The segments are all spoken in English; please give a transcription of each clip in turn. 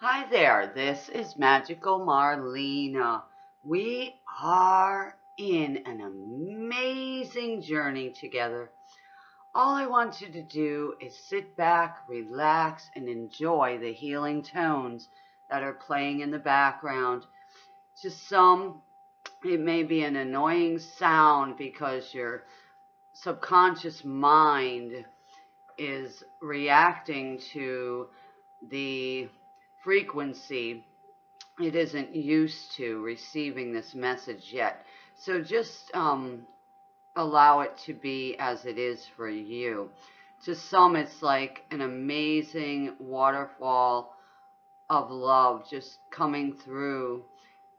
Hi there, this is Magical Marlena. We are in an amazing journey together. All I want you to do is sit back, relax, and enjoy the healing tones that are playing in the background. To some, it may be an annoying sound because your subconscious mind is reacting to the frequency it isn't used to receiving this message yet. So just um, allow it to be as it is for you. To some, it's like an amazing waterfall of love just coming through,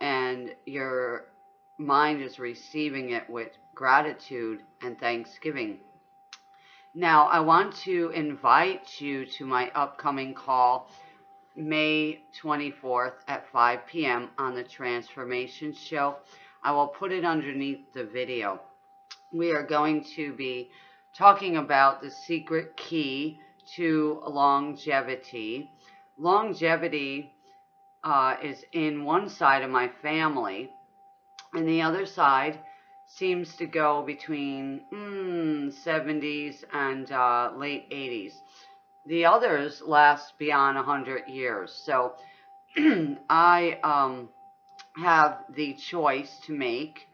and your mind is receiving it with gratitude and thanksgiving. Now, I want to invite you to my upcoming call May 24th at 5 p.m. on the Transformation Show. I will put it underneath the video. We are going to be talking about the secret key to longevity. Longevity uh, is in one side of my family, and the other side seems to go between mm, 70s and uh, late 80s. The others last beyond 100 years. So I um, have the choice to make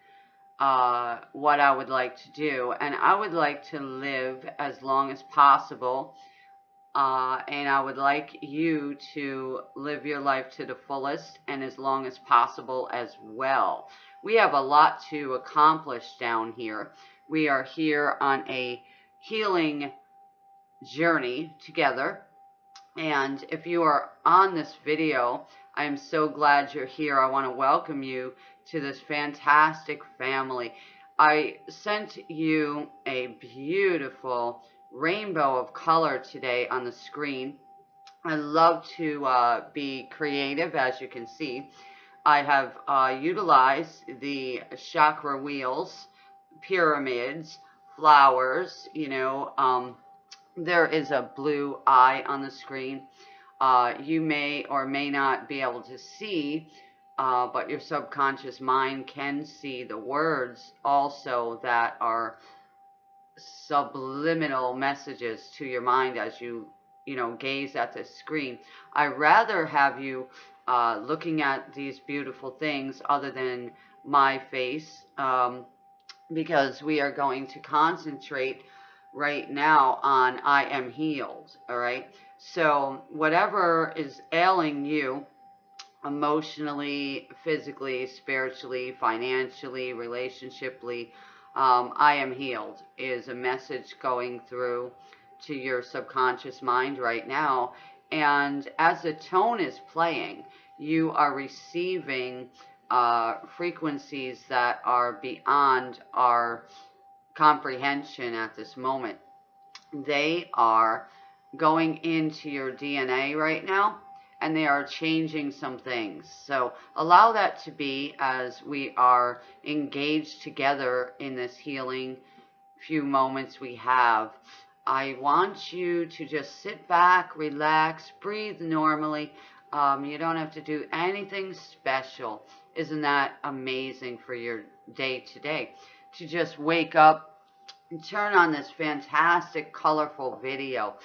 uh, what I would like to do. And I would like to live as long as possible. Uh, and I would like you to live your life to the fullest and as long as possible as well. We have a lot to accomplish down here. We are here on a healing journey together. And if you are on this video, I am so glad you're here. I want to welcome you to this fantastic family. I sent you a beautiful rainbow of color today on the screen. I love to uh, be creative, as you can see. I have uh, utilized the chakra wheels, pyramids, flowers, you know, um, there is a blue eye on the screen. Uh, you may or may not be able to see, uh, but your subconscious mind can see the words also that are subliminal messages to your mind as you, you know, gaze at the screen. I rather have you uh, looking at these beautiful things other than my face um, because we are going to concentrate right now on I am healed. All right. So whatever is ailing you emotionally, physically, spiritually, financially, relationshiply, um, I am healed is a message going through to your subconscious mind right now. And as the tone is playing, you are receiving uh, frequencies that are beyond our comprehension at this moment. They are going into your DNA right now and they are changing some things. So allow that to be as we are engaged together in this healing few moments we have. I want you to just sit back, relax, breathe normally. Um, you don't have to do anything special. Isn't that amazing for your day to day? To just wake up and turn on this fantastic, colorful video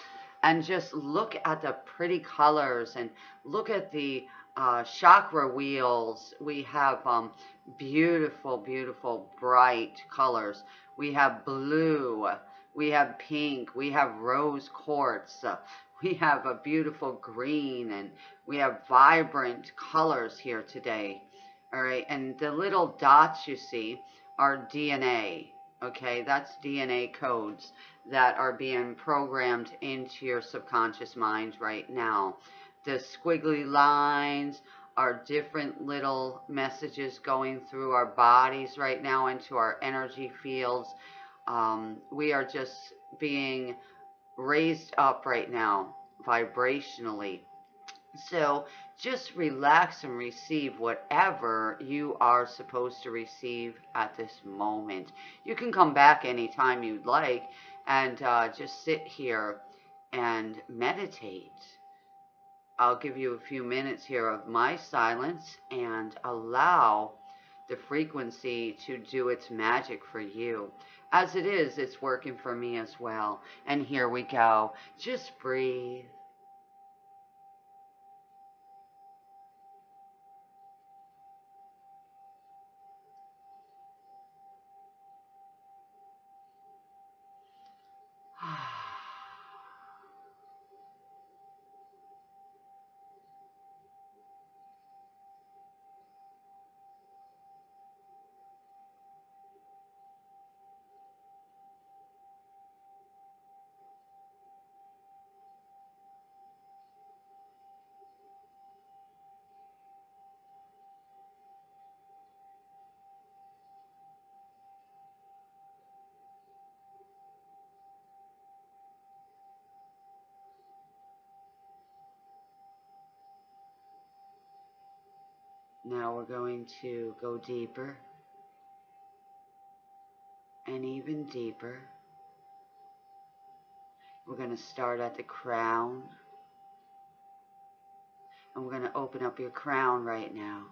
and just look at the pretty colors and look at the uh, chakra wheels. We have um, beautiful, beautiful, bright colors. We have blue. We have pink. We have rose quartz. Uh, we have a beautiful green and we have vibrant colors here today. All right. And the little dots you see are DNA. Okay, that's DNA codes that are being programmed into your subconscious mind right now. The squiggly lines are different little messages going through our bodies right now into our energy fields. Um, we are just being raised up right now vibrationally. So just relax and receive whatever you are supposed to receive at this moment. You can come back anytime you'd like and uh, just sit here and meditate. I'll give you a few minutes here of my silence and allow the frequency to do its magic for you. As it is, it's working for me as well. And here we go. Just breathe. Now we're going to go deeper and even deeper. We're going to start at the crown. And we're going to open up your crown right now.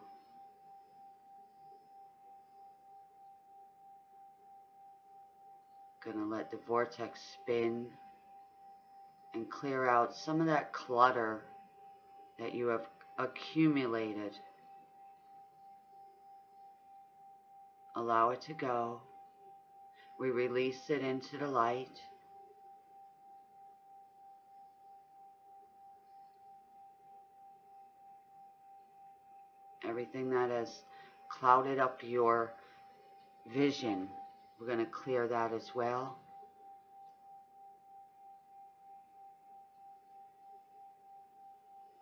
Going to let the vortex spin and clear out some of that clutter that you have accumulated Allow it to go. We release it into the light. Everything that has clouded up your vision, we're going to clear that as well.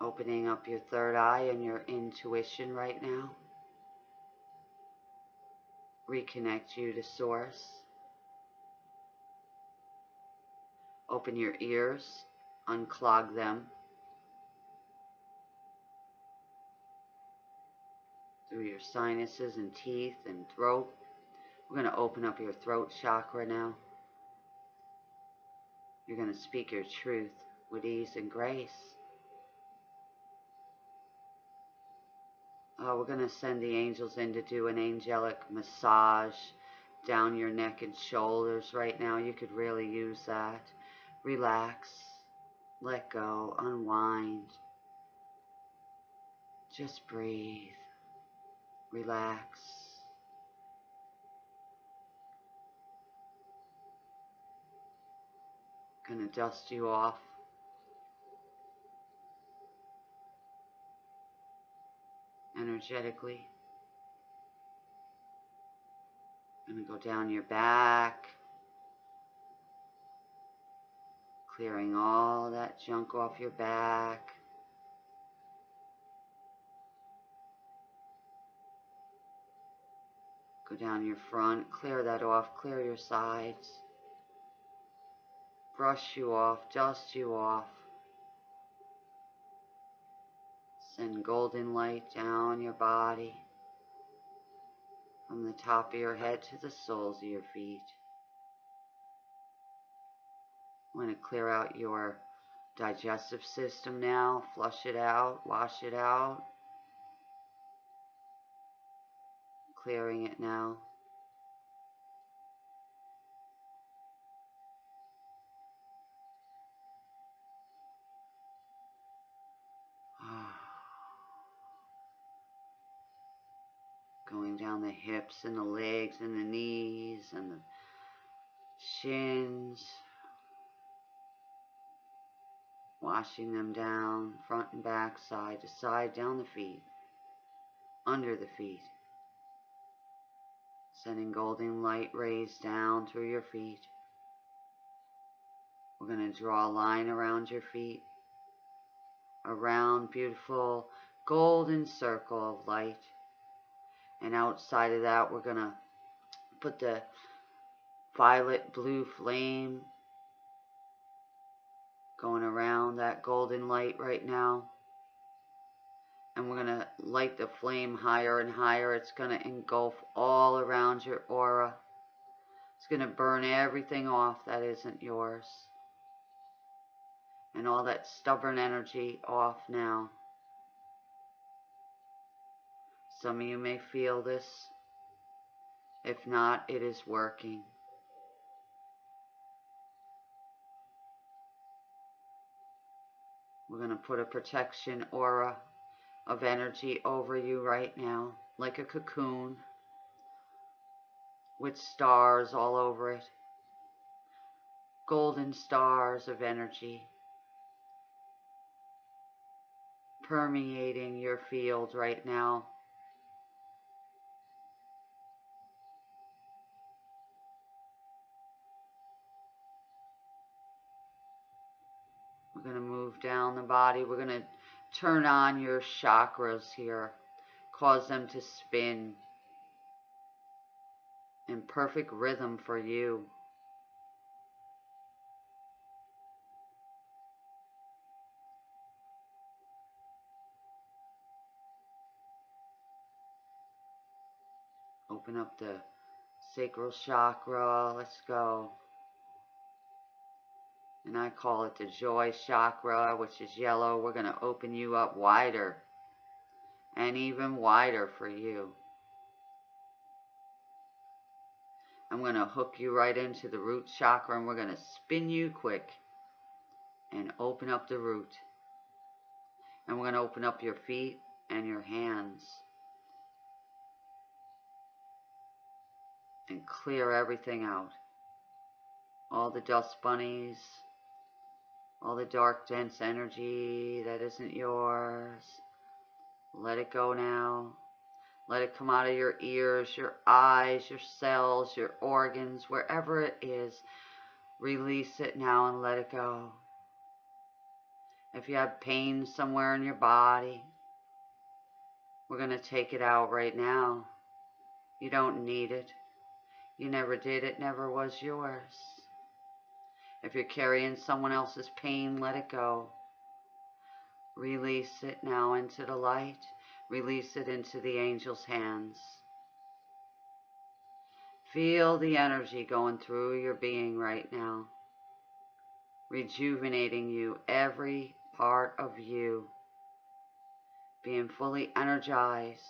Opening up your third eye and your intuition right now reconnect you to source. Open your ears, unclog them. Through your sinuses and teeth and throat. We're going to open up your throat chakra now. You're going to speak your truth with ease and grace. Uh, we're going to send the angels in to do an angelic massage down your neck and shoulders right now. You could really use that. Relax. Let go. Unwind. Just breathe. Relax. Gonna dust you off energetically. To go down your back, clearing all that junk off your back. Go down your front, clear that off, clear your sides. Brush you off, dust you off. Send golden light down your body from the top of your head to the soles of your feet. I'm going to clear out your digestive system now, flush it out, wash it out. Clearing it now. Going down the hips and the legs and the knees and the shins, washing them down front and back, side to side, down the feet, under the feet, sending golden light rays down through your feet. We're going to draw a line around your feet, a round, beautiful golden circle of light and outside of that we're going to put the violet blue flame going around that golden light right now. And we're going to light the flame higher and higher. It's going to engulf all around your aura. It's going to burn everything off that isn't yours. And all that stubborn energy off now. Some of you may feel this. If not, it is working. We're going to put a protection aura of energy over you right now, like a cocoon with stars all over it. Golden stars of energy permeating your field right now. We're going to move down the body. We're going to turn on your chakras here, cause them to spin in perfect rhythm for you. Open up the sacral chakra. Let's go. And I call it the joy chakra, which is yellow. We're going to open you up wider and even wider for you. I'm going to hook you right into the root chakra and we're going to spin you quick and open up the root. And we're going to open up your feet and your hands. And clear everything out. All the dust bunnies, all the dark, dense energy that isn't yours. Let it go now. Let it come out of your ears, your eyes, your cells, your organs, wherever it is. Release it now and let it go. If you have pain somewhere in your body, we're going to take it out right now. You don't need it. You never did. It never was yours. If you're carrying someone else's pain, let it go. Release it now into the light. Release it into the angel's hands. Feel the energy going through your being right now, rejuvenating you, every part of you, being fully energized,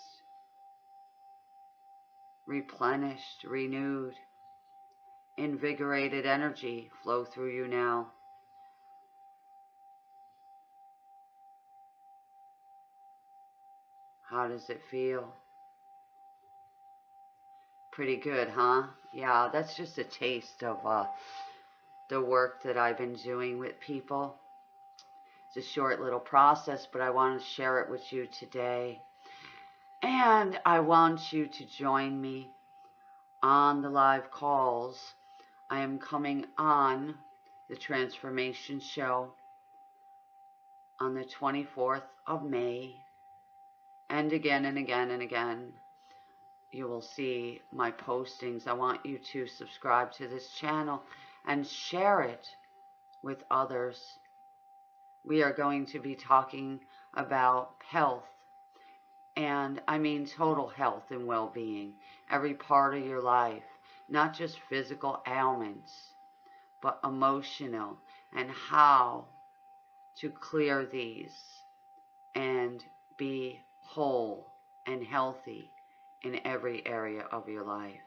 replenished, renewed, invigorated energy flow through you now. How does it feel? Pretty good, huh? Yeah, that's just a taste of uh, the work that I've been doing with people. It's a short little process, but I want to share it with you today. And I want you to join me on the live calls. I am coming on the Transformation Show on the 24th of May and again and again and again you will see my postings. I want you to subscribe to this channel and share it with others. We are going to be talking about health and I mean total health and well-being, every part of your life, not just physical ailments, but emotional and how to clear these and be whole and healthy in every area of your life.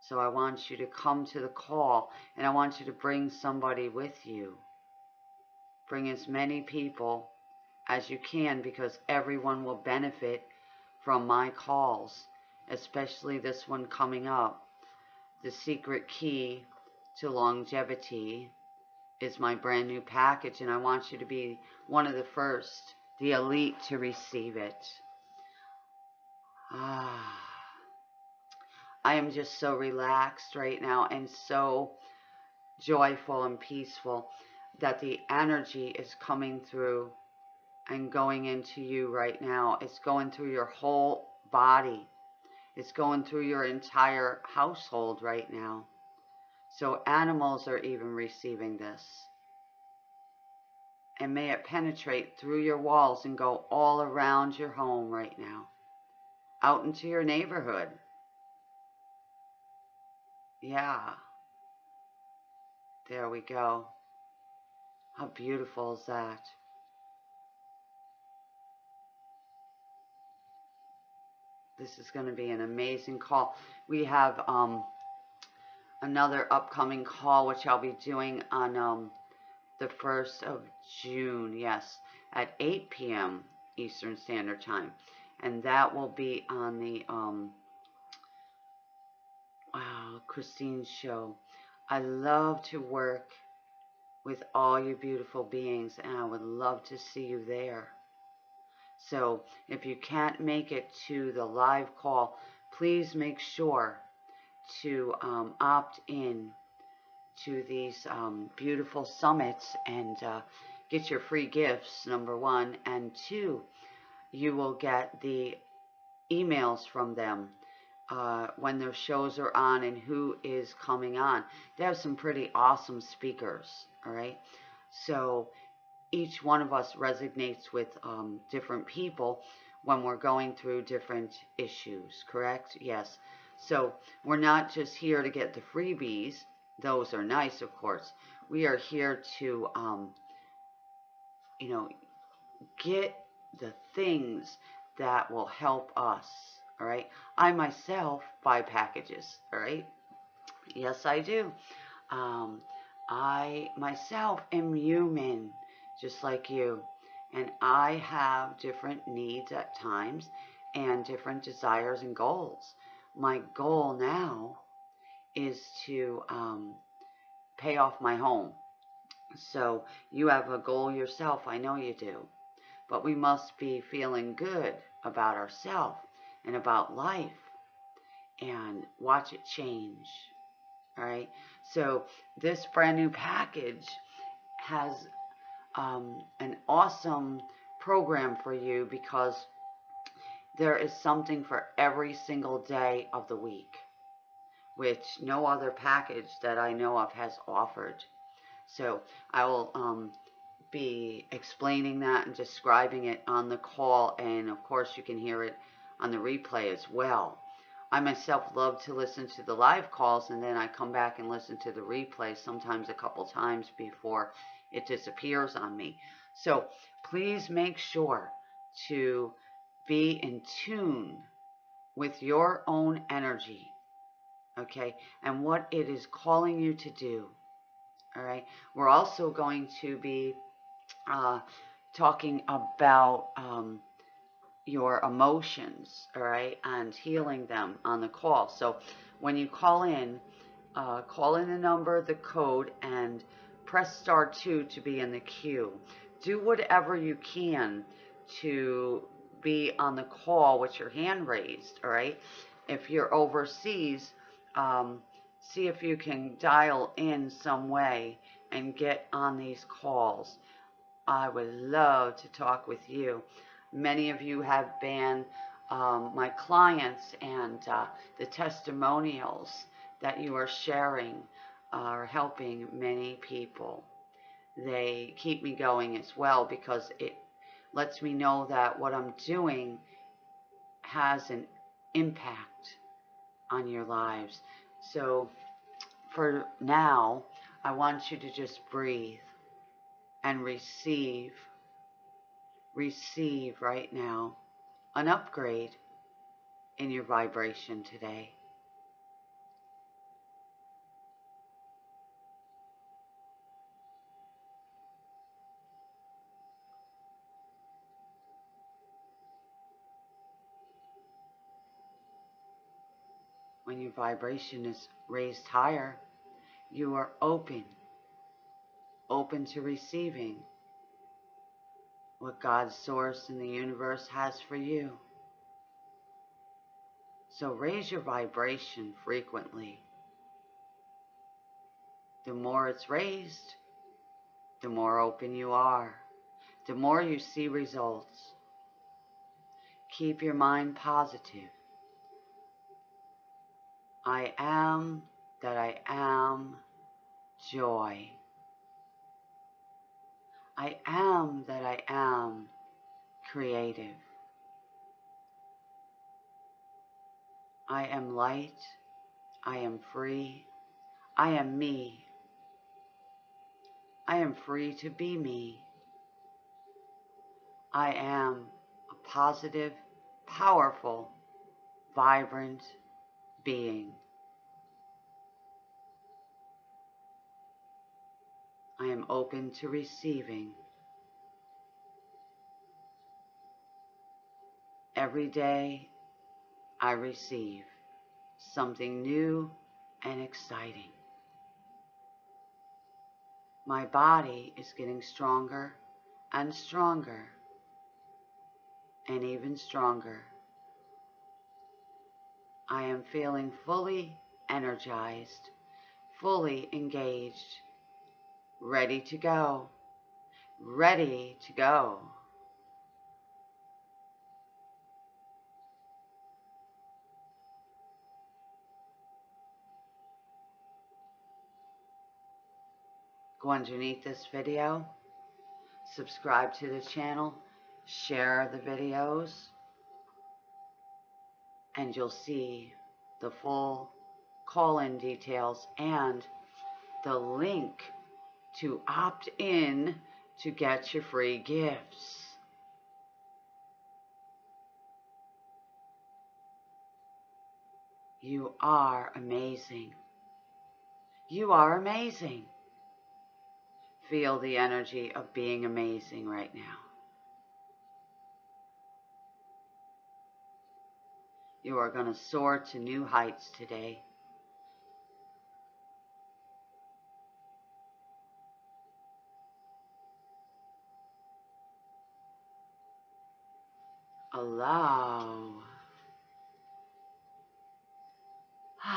So I want you to come to the call and I want you to bring somebody with you. Bring as many people as you can because everyone will benefit from my calls, especially this one coming up. The secret key to longevity is my brand new package and I want you to be one of the first the elite to receive it. Ah, I am just so relaxed right now and so joyful and peaceful that the energy is coming through and going into you right now. It's going through your whole body. It's going through your entire household right now. So animals are even receiving this and may it penetrate through your walls and go all around your home right now, out into your neighborhood. Yeah. There we go. How beautiful is that? This is going to be an amazing call. We have um, another upcoming call, which I'll be doing on um, the 1st of June, yes, at 8 p.m. Eastern Standard Time. And that will be on the um, wow, Christine's show. I love to work with all you beautiful beings, and I would love to see you there. So if you can't make it to the live call, please make sure to um, opt in to these um, beautiful summits and uh, get your free gifts, number one. And two, you will get the emails from them uh, when their shows are on and who is coming on. They have some pretty awesome speakers, all right? So each one of us resonates with um, different people when we're going through different issues, correct? Yes. So we're not just here to get the freebies. Those are nice, of course. We are here to, um, you know, get the things that will help us, all right? I myself buy packages, all right? Yes, I do. Um, I myself am human just like you. And I have different needs at times and different desires and goals. My goal now is to um, pay off my home. So you have a goal yourself. I know you do. But we must be feeling good about ourselves and about life and watch it change. All right. So this brand new package has um, an awesome program for you because there is something for every single day of the week, which no other package that I know of has offered. So I will um, be explaining that and describing it on the call, and of course you can hear it on the replay as well. I myself love to listen to the live calls and then I come back and listen to the replay sometimes a couple times before it disappears on me. So please make sure to be in tune with your own energy, okay, and what it is calling you to do. All right. We're also going to be uh, talking about um, your emotions, all right, and healing them on the call. So when you call in, uh, call in the number, the code, and press star 2 to be in the queue. Do whatever you can to be on the call with your hand raised, all right? If you're overseas, um, see if you can dial in some way and get on these calls. I would love to talk with you. Many of you have been um, my clients and uh, the testimonials that you are sharing are helping many people. They keep me going as well because it lets me know that what I'm doing has an impact on your lives. So for now, I want you to just breathe and receive, receive right now an upgrade in your vibration today. When your vibration is raised higher, you are open, open to receiving what God's source in the universe has for you. So raise your vibration frequently. The more it's raised, the more open you are, the more you see results. Keep your mind positive. I am that I am joy. I am that I am creative. I am light. I am free. I am me. I am free to be me. I am a positive, powerful, vibrant being. I am open to receiving. Every day I receive something new and exciting. My body is getting stronger and stronger and even stronger. I am feeling fully energized, fully engaged, ready to go, ready to go. Go underneath this video, subscribe to the channel, share the videos, and you'll see the full call-in details and the link to opt in to get your free gifts. You are amazing. You are amazing. Feel the energy of being amazing right now. You are going to soar to new heights today. Allow.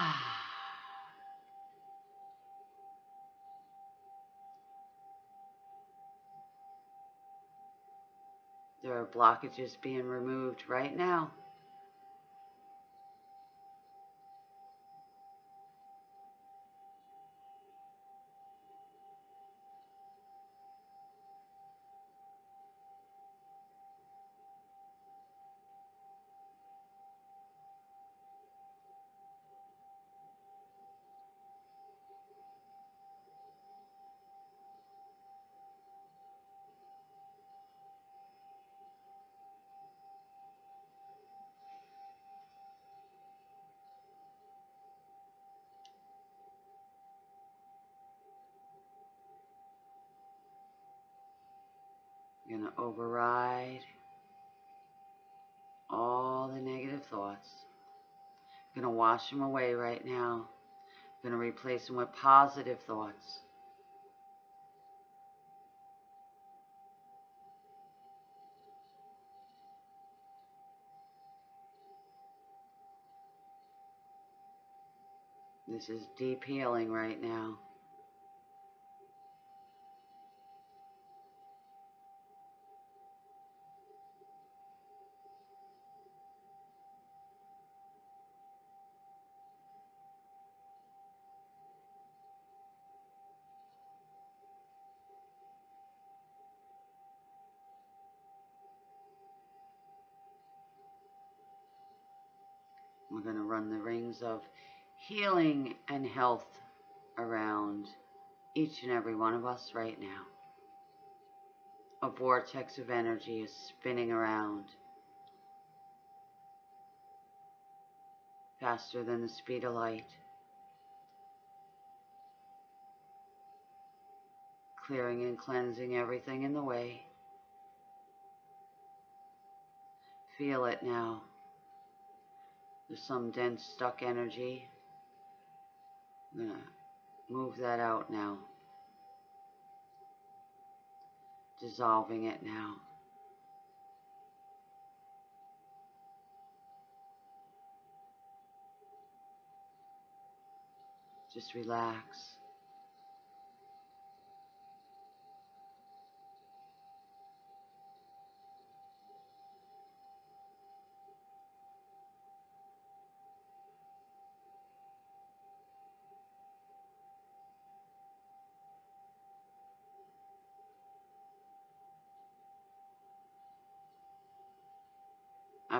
there are blockages being removed right now. Going to override all the negative thoughts. You're going to wash them away right now. You're going to replace them with positive thoughts. This is deep healing right now. We're going to run the rings of healing and health around each and every one of us right now. A vortex of energy is spinning around faster than the speed of light. Clearing and cleansing everything in the way. Feel it now. There's some dense stuck energy. I'm going to move that out now. Dissolving it now. Just relax.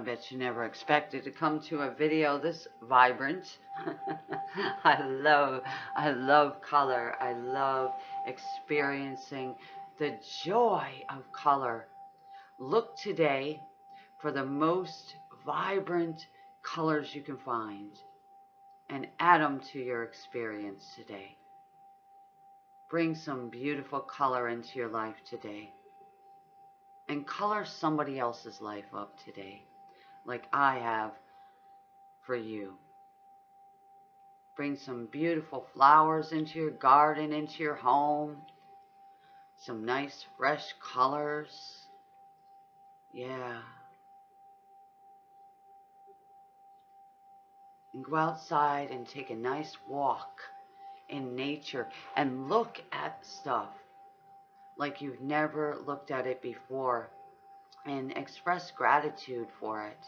Bet you never expected to come to a video this vibrant. I love, I love color. I love experiencing the joy of color. Look today for the most vibrant colors you can find and add them to your experience today. Bring some beautiful color into your life today and color somebody else's life up today like I have for you. Bring some beautiful flowers into your garden, into your home. Some nice fresh colors. Yeah. And go outside and take a nice walk in nature and look at stuff like you've never looked at it before and express gratitude for it.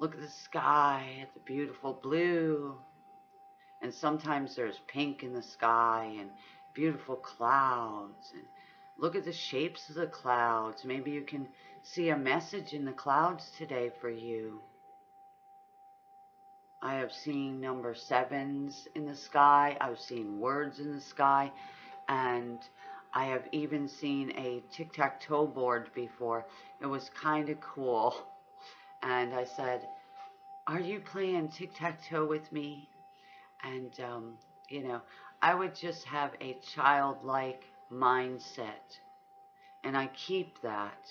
Look at the sky, at the beautiful blue. And sometimes there's pink in the sky and beautiful clouds. And look at the shapes of the clouds. Maybe you can see a message in the clouds today for you. I have seen number sevens in the sky. I've seen words in the sky. And I have even seen a tic-tac-toe board before. It was kind of cool. And I said, are you playing tic-tac-toe with me? And, um, you know, I would just have a childlike mindset. And I keep that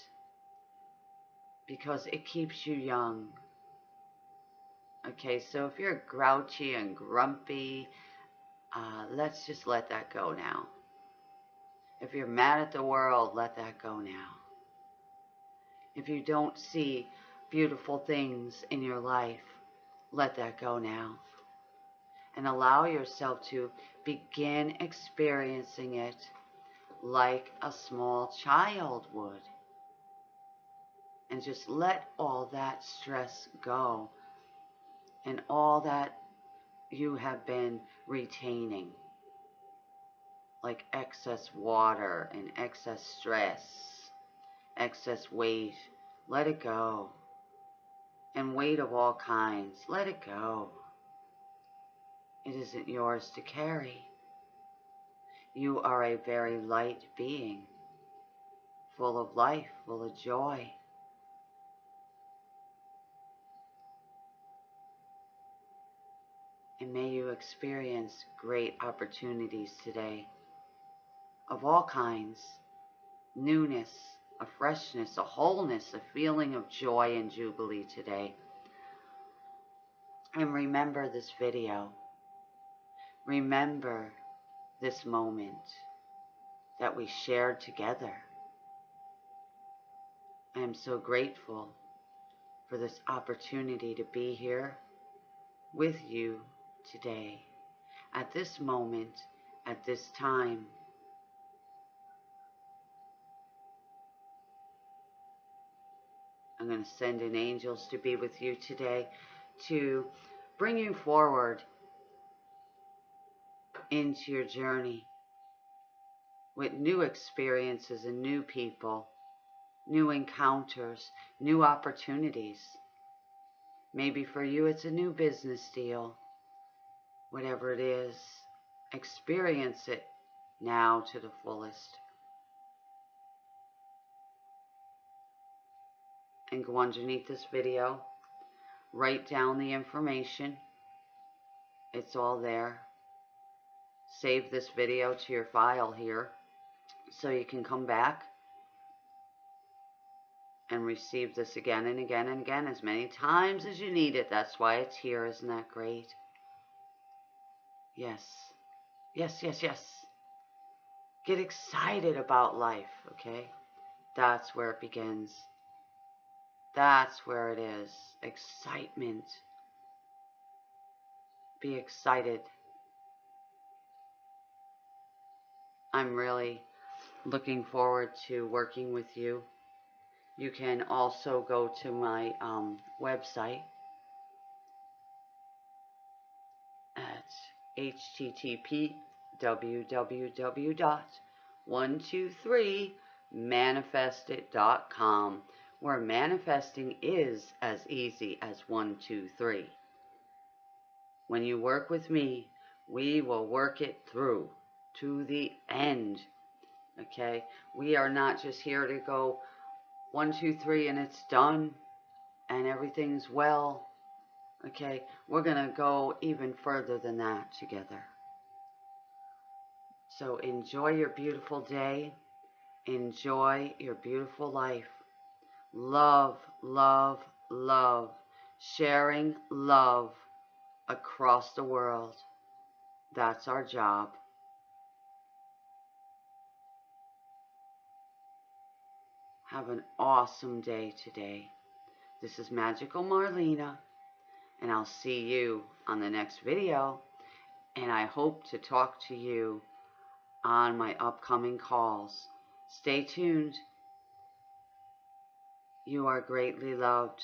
because it keeps you young. Okay, so if you're grouchy and grumpy, uh, let's just let that go now. If you're mad at the world, let that go now. If you don't see beautiful things in your life, let that go now. And allow yourself to begin experiencing it like a small child would. And just let all that stress go and all that you have been retaining like excess water and excess stress, excess weight. Let it go. And weight of all kinds. Let it go. It isn't yours to carry. You are a very light being, full of life, full of joy. And may you experience great opportunities today of all kinds newness, a freshness, a wholeness, a feeling of joy and jubilee today. And remember this video. Remember this moment that we shared together. I am so grateful for this opportunity to be here with you today, at this moment, at this time. I'm going to send in angels to be with you today to bring you forward into your journey with new experiences and new people, new encounters, new opportunities. Maybe for you it's a new business deal. Whatever it is, experience it now to the fullest. And go underneath this video, write down the information. It's all there. Save this video to your file here so you can come back and receive this again and again and again as many times as you need it. That's why it's here. Isn't that great? Yes. Yes, yes, yes. Get excited about life, okay? That's where it begins. That's where it is. Excitement. Be excited. I'm really looking forward to working with you. You can also go to my um, website at http www.123manifestit.com where manifesting is as easy as one, two, three. When you work with me, we will work it through to the end. Okay? We are not just here to go one, two, three, and it's done and everything's well. Okay? We're going to go even further than that together. So enjoy your beautiful day. Enjoy your beautiful life. Love, love, love. Sharing love across the world. That's our job. Have an awesome day today. This is Magical Marlena, and I'll see you on the next video. And I hope to talk to you on my upcoming calls. Stay tuned. You are greatly loved.